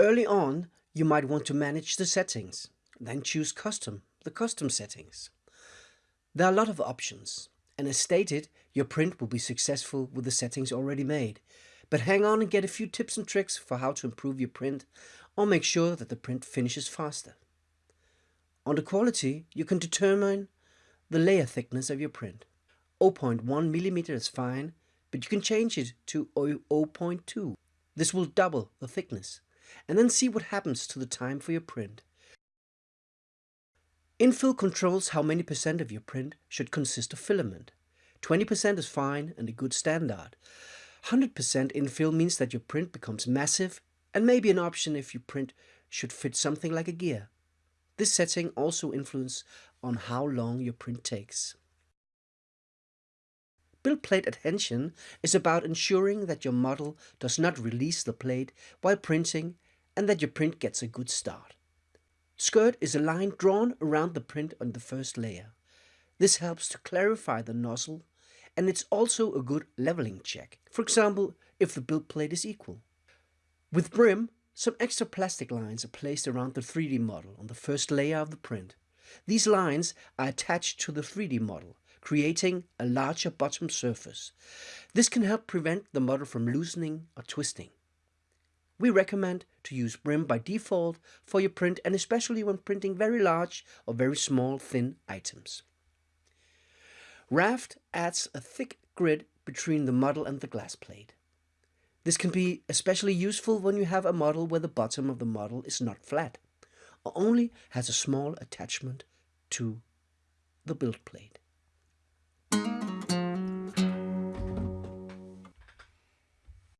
Early on, you might want to manage the settings, then choose Custom, the custom settings. There are a lot of options, and as stated, your print will be successful with the settings already made. But hang on and get a few tips and tricks for how to improve your print or make sure that the print finishes faster. On the quality, you can determine the layer thickness of your print. 0.1 mm is fine, but you can change it to 0.2. This will double the thickness, and then see what happens to the time for your print. Infill controls how many percent of your print should consist of filament. 20% is fine and a good standard. 100% infill means that your print becomes massive and may be an option if your print should fit something like a gear. This setting also influences on how long your print takes. Build plate adhesion is about ensuring that your model does not release the plate while printing and that your print gets a good start. Skirt is a line drawn around the print on the first layer. This helps to clarify the nozzle and it's also a good leveling check. For example, if the build plate is equal. With brim, some extra plastic lines are placed around the 3D model on the first layer of the print. These lines are attached to the 3D model, creating a larger bottom surface. This can help prevent the model from loosening or twisting. We recommend to use brim by default for your print and especially when printing very large or very small thin items. Raft adds a thick grid between the model and the glass plate. This can be especially useful when you have a model where the bottom of the model is not flat, or only has a small attachment to the build plate.